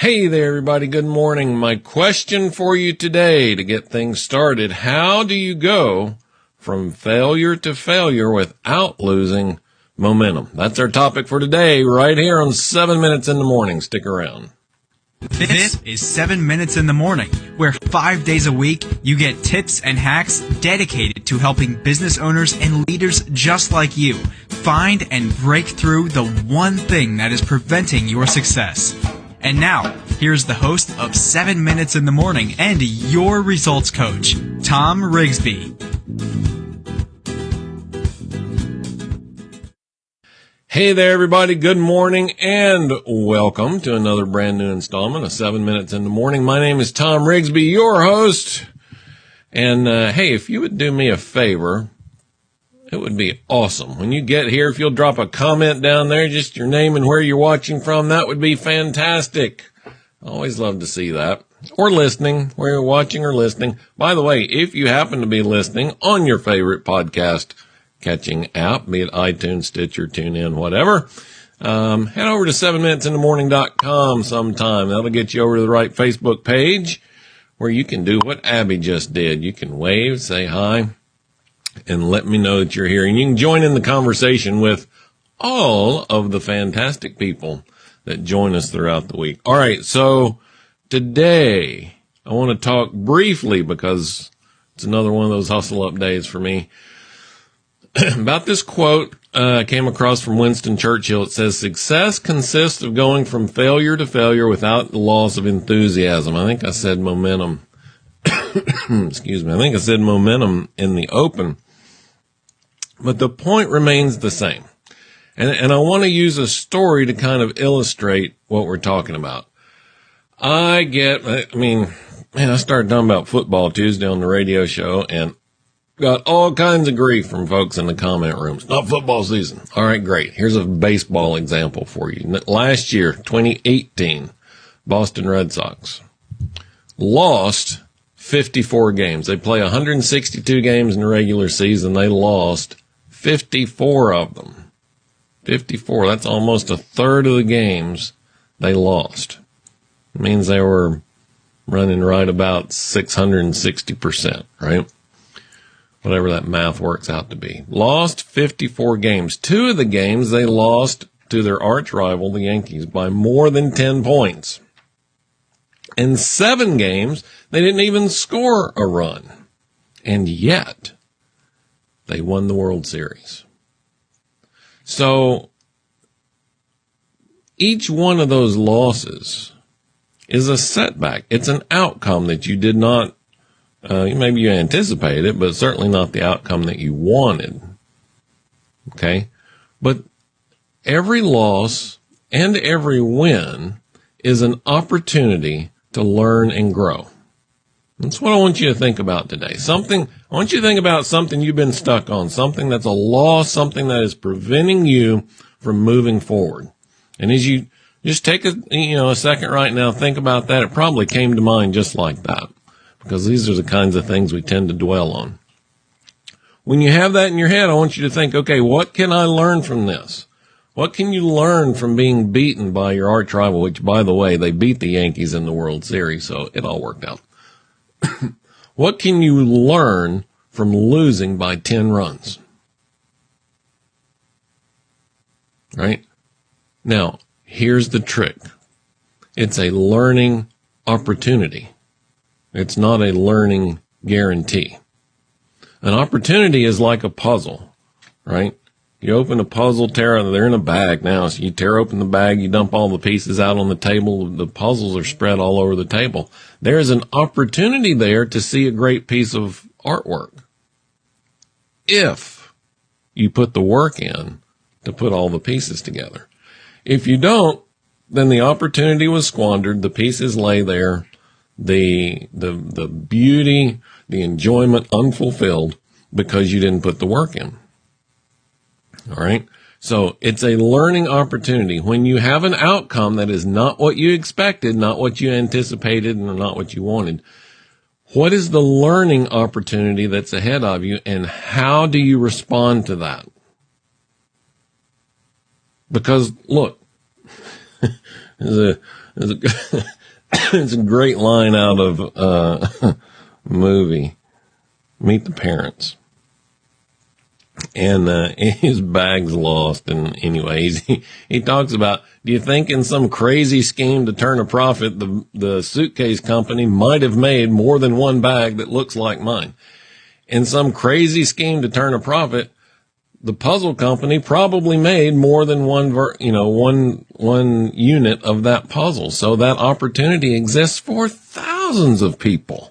Hey there, everybody. Good morning. My question for you today to get things started. How do you go from failure to failure without losing momentum? That's our topic for today, right here on seven minutes in the morning. Stick around. This is 7 Minutes in the Morning, where five days a week you get tips and hacks dedicated to helping business owners and leaders just like you find and break through the one thing that is preventing your success. And now, here's the host of 7 Minutes in the Morning and your results coach, Tom Rigsby. Hey there, everybody. Good morning and welcome to another brand new installment of 7 Minutes in the Morning. My name is Tom Rigsby, your host. And uh, hey, if you would do me a favor, it would be awesome. When you get here, if you'll drop a comment down there, just your name and where you're watching from, that would be fantastic. Always love to see that. Or listening, where you're watching or listening. By the way, if you happen to be listening on your favorite podcast catching app, be it iTunes, Stitcher, TuneIn, whatever, um, head over to 7minutesinthemorning.com sometime. That'll get you over to the right Facebook page where you can do what Abby just did. You can wave, say hi, and let me know that you're here. And you can join in the conversation with all of the fantastic people that join us throughout the week. All right. So today I want to talk briefly because it's another one of those hustle up days for me about this quote uh, I came across from Winston Churchill. It says, success consists of going from failure to failure without the loss of enthusiasm. I think I said momentum. Excuse me. I think I said momentum in the open. But the point remains the same. And, and I want to use a story to kind of illustrate what we're talking about. I get, I mean, man, I started talking about football Tuesday on the radio show and got all kinds of grief from folks in the comment rooms. Not football season. All right, great. Here's a baseball example for you. Last year, 2018, Boston Red Sox lost 54 games. They play 162 games in the regular season. They lost 54 of them. 54. That's almost a third of the games they lost. It means they were running right about 660%, right? Whatever that math works out to be. Lost 54 games. Two of the games they lost to their arch rival, the Yankees, by more than 10 points. In seven games, they didn't even score a run. And yet, they won the World Series. So each one of those losses is a setback. It's an outcome that you did not, uh, maybe you anticipated it, but certainly not the outcome that you wanted. Okay. But every loss and every win is an opportunity to learn and grow. That's what I want you to think about today. Something, I want you to think about something you've been stuck on, something that's a loss, something that is preventing you from moving forward. And as you just take a, you know, a second right now, think about that. It probably came to mind just like that because these are the kinds of things we tend to dwell on. When you have that in your head, I want you to think, okay, what can I learn from this? What can you learn from being beaten by your arch rival, which by the way, they beat the Yankees in the World Series, so it all worked out. what can you learn from losing by 10 runs? Right? Now, here's the trick. It's a learning opportunity. It's not a learning guarantee. An opportunity is like a puzzle, right? You open a puzzle, tear they're in a bag now. So you tear open the bag, you dump all the pieces out on the table. The puzzles are spread all over the table. There is an opportunity there to see a great piece of artwork. If you put the work in to put all the pieces together. If you don't, then the opportunity was squandered. The pieces lay there. The, the, the beauty, the enjoyment unfulfilled because you didn't put the work in. All right. So it's a learning opportunity. When you have an outcome that is not what you expected, not what you anticipated, and not what you wanted, what is the learning opportunity that's ahead of you and how do you respond to that? Because look, There's a, there's a, it's a great line out of uh, movie Meet the Parents. And uh, his bag's lost. And anyways, he, he talks about, do you think in some crazy scheme to turn a profit, the, the suitcase company might have made more than one bag that looks like mine? In some crazy scheme to turn a profit, the puzzle company probably made more than one, ver- you know, one, one unit of that puzzle. So that opportunity exists for thousands of people.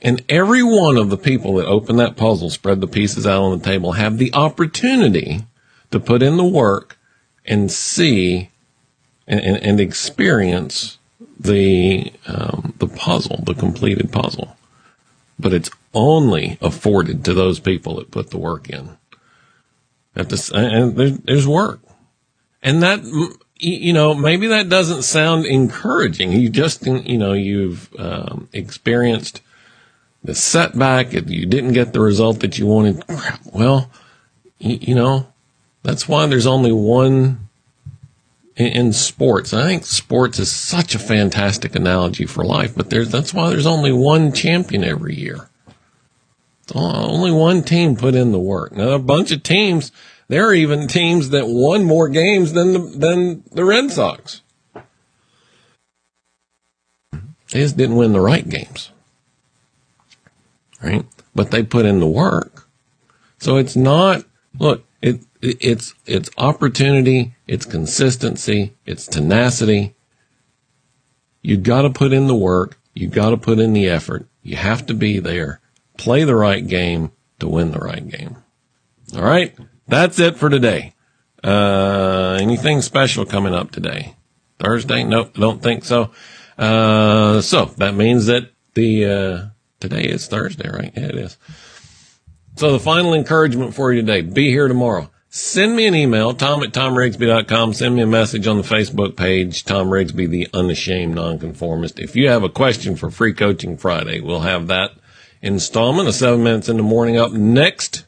And every one of the people that open that puzzle, spread the pieces out on the table, have the opportunity to put in the work and see and, and, and experience the um, the puzzle, the completed puzzle. But it's only afforded to those people that put the work in. At the, and there's, there's work. And that, you know, maybe that doesn't sound encouraging. You just, you know, you've um, experienced the setback. If you didn't get the result that you wanted. Well, you, you know, that's why there's only one in, in sports. I think sports is such a fantastic analogy for life, but there's, that's why there's only one champion every year. Only one team put in the work. Now, a bunch of teams, there are even teams that won more games than the, than the Red Sox. They just didn't win the right games. Right? But they put in the work. So it's not, look, it, it it's, it's opportunity, it's consistency, it's tenacity. You got to put in the work. You got to put in the effort. You have to be there play the right game to win the right game. All right. That's it for today. Uh, anything special coming up today? Thursday? Nope. Don't think so. Uh, so that means that the, uh, today is Thursday, right? Yeah, it is. So the final encouragement for you today, be here tomorrow. Send me an email, tom at tomrigsby.com. Send me a message on the Facebook page, Tom Rigsby, the unashamed nonconformist. If you have a question for Free Coaching Friday, we'll have that installment of seven minutes in the morning up next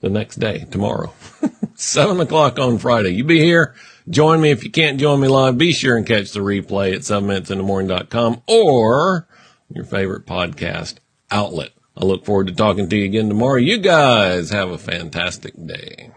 the next day, tomorrow, seven o'clock on Friday. You be here. Join me. If you can't join me live, be sure and catch the replay at seven minutes in the morning.com or your favorite podcast outlet. I look forward to talking to you again tomorrow. You guys have a fantastic day.